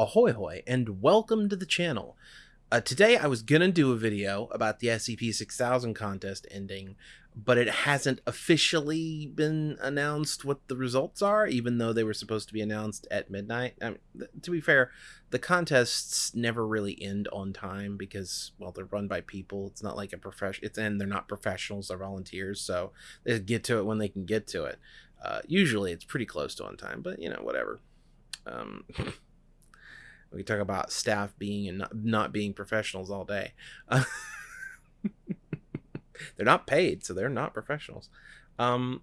Ahoy hoy and welcome to the channel. Uh, today I was gonna do a video about the SCP-6000 contest ending, but it hasn't officially been announced what the results are, even though they were supposed to be announced at midnight. I mean, to be fair, the contests never really end on time because, well, they're run by people. It's not like a profession. It's and they're not professionals; they're volunteers, so they get to it when they can get to it. Uh, usually, it's pretty close to on time, but you know, whatever. Um, we talk about staff being and not, not being professionals all day. Uh, they're not paid, so they're not professionals. Um,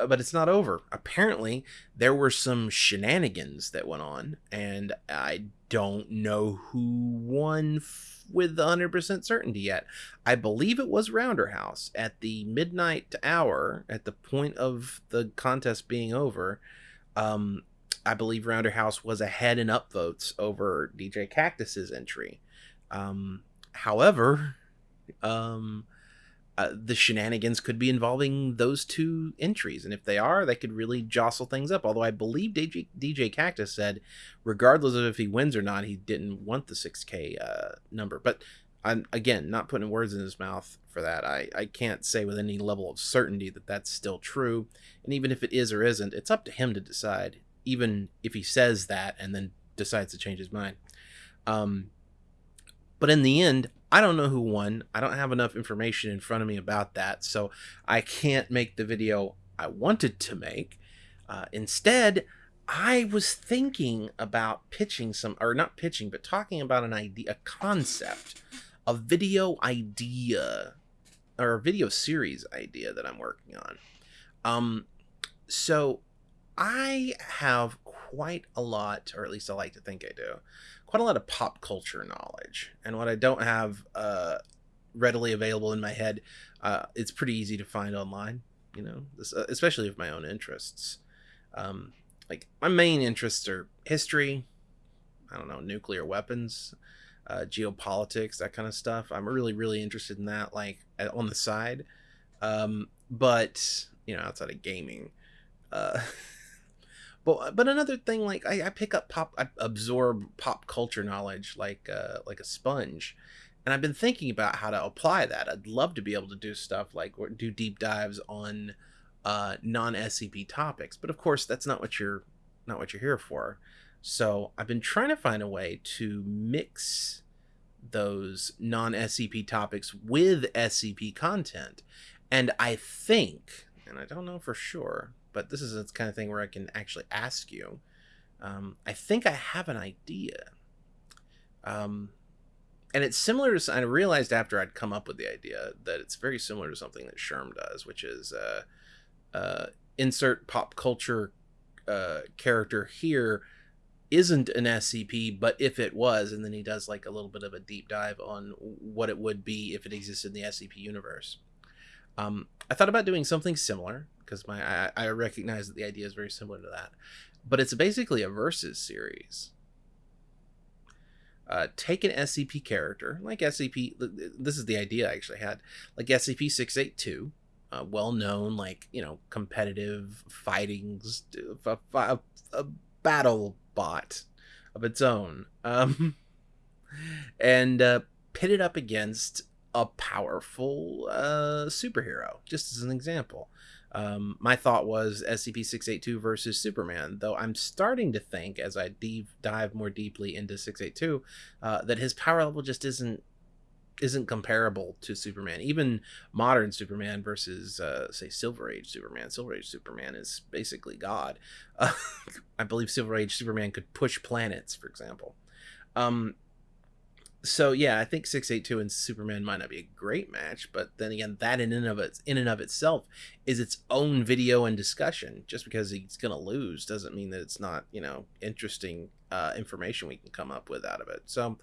uh, but it's not over. Apparently, there were some shenanigans that went on, and I don't know who won f- with 100% certainty yet. I believe it was Rounderhouse at the midnight hour, at the point of the contest being over. Um, I believe Rounderhouse was ahead in upvotes over DJ Kaktus's entry. Um, however, um, uh, the shenanigans could be involving those two entries, and if they are, they could really jostle things up. Although I believe DJ, DJ Kaktus said, regardless of if he wins or not, he didn't want the 6K uh, number. But I'm again not putting words in his mouth for that. I, I can't say with any level of certainty that that's still true. And even if it is or isn't, it's up to him to decide even if he says that and then decides to change his mind. Um, but in the end, I don't know who won. I don't have enough information in front of me about that, so I can't make the video I wanted to make. Uh, instead, I was thinking about pitching some, or not pitching, but talking about an idea, a concept, a video idea, or a video series idea that I'm working on. Um, so I have quite a lot, or at least I like to think I do, quite a lot of pop culture knowledge. And what I don't have uh, readily available in my head, uh, it's pretty easy to find online, you know, uh, especially of my own interests. Um, like, my main interests are history, I don't know, nuclear weapons, uh, geopolitics, that kind of stuff. I'm really, really interested in that, like, on the side. Um, but, you know, outside of gaming. Uh, But but another thing, like I, I pick up pop, I absorb pop culture knowledge like uh, like a sponge, and I've been thinking about how to apply that. I'd love to be able to do stuff like do deep dives on uh, non SCP topics, but of course that's not what you're not what you're here for. So I've been trying to find a way to mix those non SCP topics with SCP content, and I think, and I don't know for sure, but this is the kind of thing where I can actually ask you. Um, I think I have an idea. Um, and it's similar to, I realized after I'd come up with the idea that it's very similar to something that Sherm does, which is uh, uh, insert pop culture uh, character here isn't an SCP, but if it was, and then he does like a little bit of a deep dive on what it would be if it existed in the SCP universe. Um, I thought about doing something similar because my I, I recognize that the idea is very similar to that, but it's basically a versus series. Uh, take an SCP character like SCP. This is the idea I actually had, like SCP six eight two, uh, well known like you know competitive fighting, a, a, a battle bot of its own, um, and uh, pit it up against a powerful uh, superhero, just as an example. Um, my thought was SCP 682 versus Superman, though I'm starting to think, as I dive more deeply into 682, uh, that his power level just isn't isn't comparable to Superman. Even modern Superman versus, uh, say, Silver Age Superman. Silver Age Superman is basically God. Uh, I believe Silver Age Superman could push planets, for example. Um, so yeah, I think 682 and Superman might not be a great match, but then again, that in and of its in and of itself is its own video and discussion. Just because he's gonna lose doesn't mean that it's not, you know, interesting uh, information we can come up with out of it. So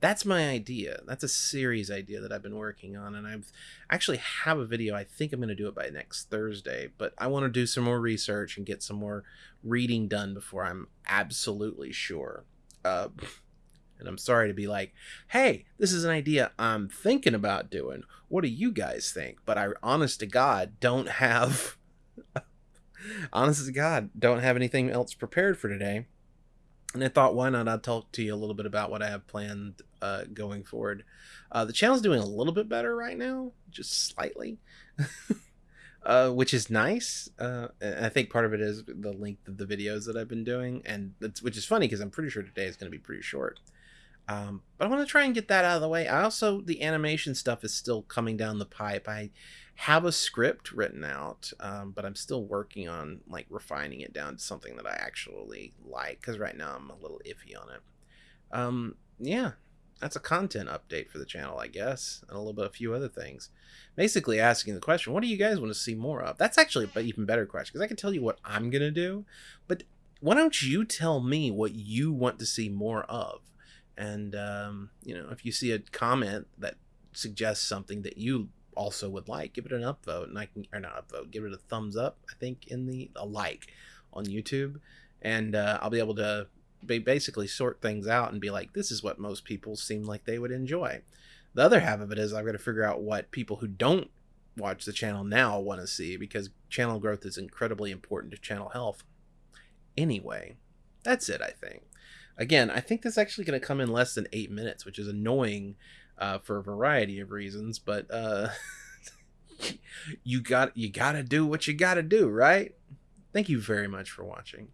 that's my idea. That's a series idea that I've been working on, and I've actually have a video. I think I'm gonna do it by next Thursday, but I want to do some more research and get some more reading done before I'm absolutely sure. Uh, and I'm sorry to be like, hey, this is an idea I'm thinking about doing. What do you guys think? But I, honest to God, don't have, honest to God, don't have anything else prepared for today. and I thought, why not? I'll talk to you a little bit about what I have planned uh, going forward. Uh, the channel's doing a little bit better right now, just slightly, uh, which is nice. Uh, I think part of it is the length of the videos that I've been doing, and which is funny because I'm pretty sure today is going to be pretty short. Um, but I want to try and get that out of the way. I also the animation stuff is still coming down the pipe. I have a script written out, um, but I'm still working on like refining it down to something that I actually like. Because right now I'm a little iffy on it. Um, yeah, that's a content update for the channel, I guess, and a little bit a few other things. Basically, asking the question, what do you guys want to see more of? That's actually an even better question because I can tell you what I'm gonna do, but why don't you tell me what you want to see more of? And um, you know, if you see a comment that suggests something that you also would like, give it an upvote, and I can or not upvote, give it a thumbs up. I think in the a like on YouTube, and uh, I'll be able to basically sort things out and be like, this is what most people seem like they would enjoy. The other half of it is I've got to figure out what people who don't watch the channel now want to see because channel growth is incredibly important to channel health. Anyway, that's it, I think. Again, I think this is actually going to come in less than eight minutes, which is annoying uh, for a variety of reasons. But uh, you got you got to do what you got to do, right? Thank you very much for watching.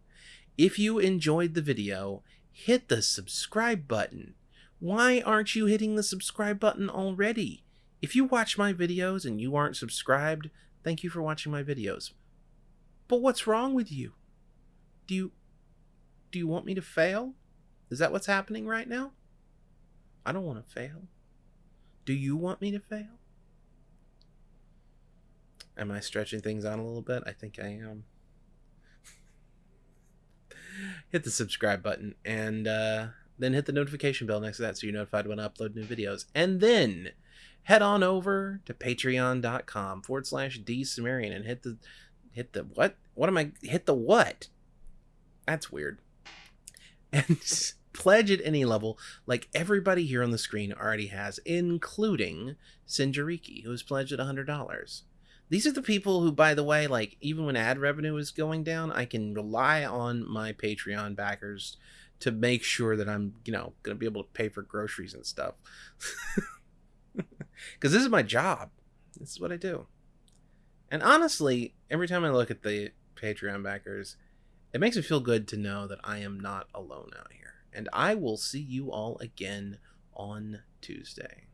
If you enjoyed the video, hit the subscribe button. Why aren't you hitting the subscribe button already? If you watch my videos and you aren't subscribed, thank you for watching my videos. But what's wrong with you? Do you do you want me to fail? Is that what's happening right now? I don't want to fail. Do you want me to fail? Am I stretching things out a little bit? I think I am. hit the subscribe button and uh, then hit the notification bell next to that so you're notified when I upload new videos. And then head on over to patreon.com forward slash D and hit the hit the what? What am I hit the what? That's weird. And pledge at any level, like everybody here on the screen already has, including Sinjariki, who has pledged at $100. These are the people who, by the way, like even when ad revenue is going down, I can rely on my Patreon backers to make sure that I'm, you know, going to be able to pay for groceries and stuff. Because this is my job. This is what I do. And honestly, every time I look at the Patreon backers, it makes me feel good to know that I am not alone out here. And I will see you all again on Tuesday.